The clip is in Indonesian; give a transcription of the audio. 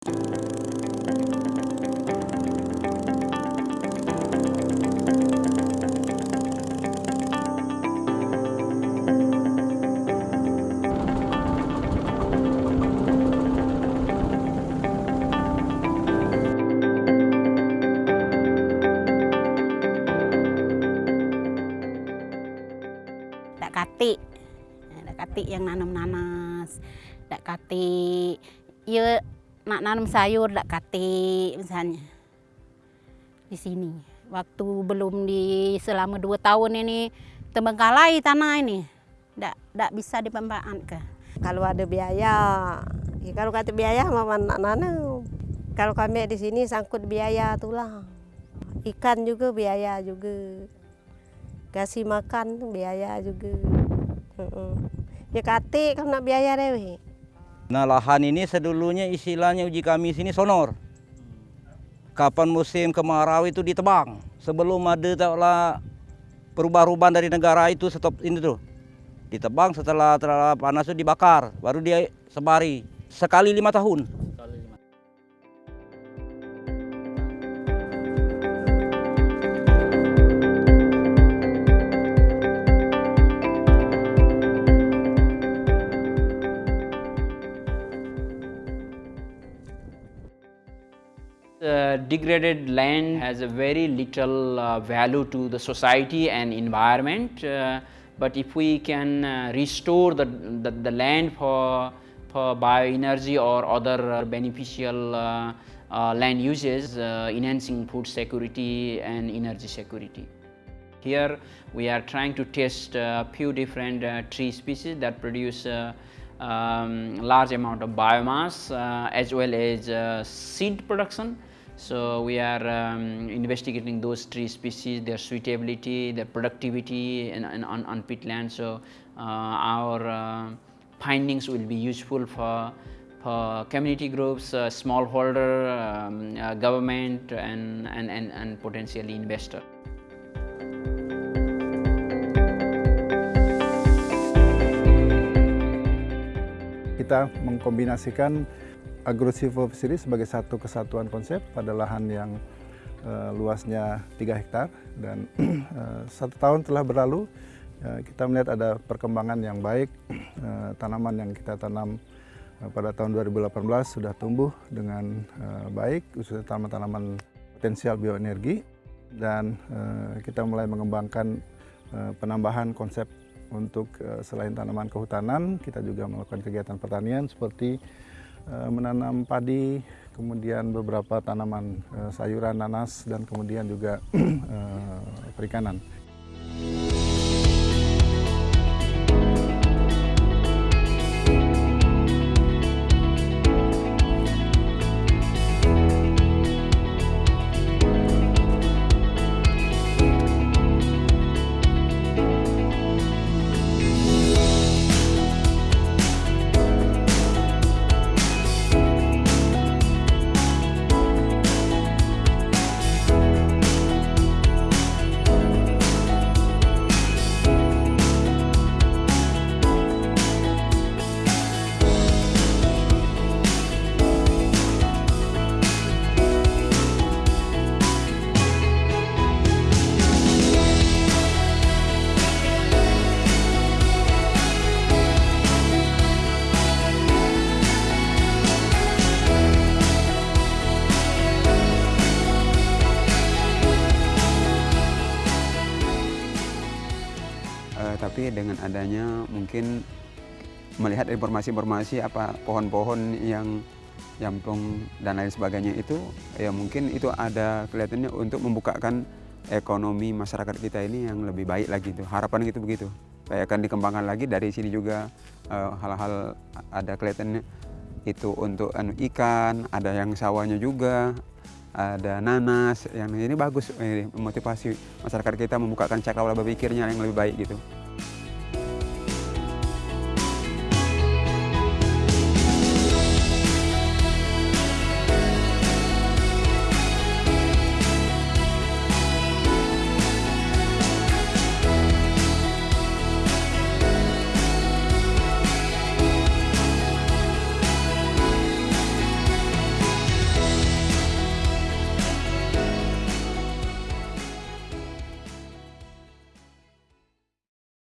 Dak kati, dak kati yang nanam nanas, dak kati ya nak nanam sayur dak kati misalnya di sini. Waktu belum di selama dua tahun ini terbengkalai tanah ini, dak dak bisa dimanfaatkan. Kalau ada biaya, ya kalau kata biaya mama nanam. Kalau kami di sini sangkut biaya tulang. Ikan juga biaya juga. Kasih makan biaya juga. Ya kate kalau biaya dewe. Nah lahan ini sedulunya istilahnya uji kami sini sonor. Kapan musim kemarau itu ditebang. Sebelum ada taklah perubahan-perubahan dari negara itu stop ini tuh. Ditebang setelah terlalu panas itu dibakar, baru dia sebari. Sekali lima tahun. Uh, degraded land has a very little uh, value to the society and environment. Uh, but if we can uh, restore the, the, the land for, for bioenergy or other uh, beneficial uh, land uses, enhancing food security and energy security. Here we are trying to test a few different tree species that produce um, large amount of biomass as well as seed production. So we are um, investigating those tree species, their suitability, their productivity in, on, on peatland. So uh, our uh, findings will be useful for for community groups, uh, smallholder, um, uh, government, and, and, and, and potentially investor. Kita mengkombinasikan agrosilvopsiri sebagai satu kesatuan konsep pada lahan yang uh, luasnya 3 hektar dan uh, satu tahun telah berlalu uh, kita melihat ada perkembangan yang baik uh, tanaman yang kita tanam uh, pada tahun 2018 sudah tumbuh dengan uh, baik khususnya tanaman-tanaman potensial bioenergi dan uh, kita mulai mengembangkan uh, penambahan konsep untuk uh, selain tanaman kehutanan kita juga melakukan kegiatan pertanian seperti menanam padi, kemudian beberapa tanaman uh, sayuran, nanas, dan kemudian juga uh, perikanan. Tapi dengan adanya mungkin melihat informasi-informasi apa pohon-pohon yang jampung dan lain sebagainya itu ya mungkin itu ada kelihatannya untuk membukakan ekonomi masyarakat kita ini yang lebih baik lagi itu harapan gitu begitu. Kayak akan dikembangkan lagi dari sini juga eh, hal-hal ada kelihatannya itu untuk anu ikan ada yang sawahnya juga ada nanas yang ini bagus eh, motivasi masyarakat kita membukakan cakrawala berpikirnya yang lebih baik gitu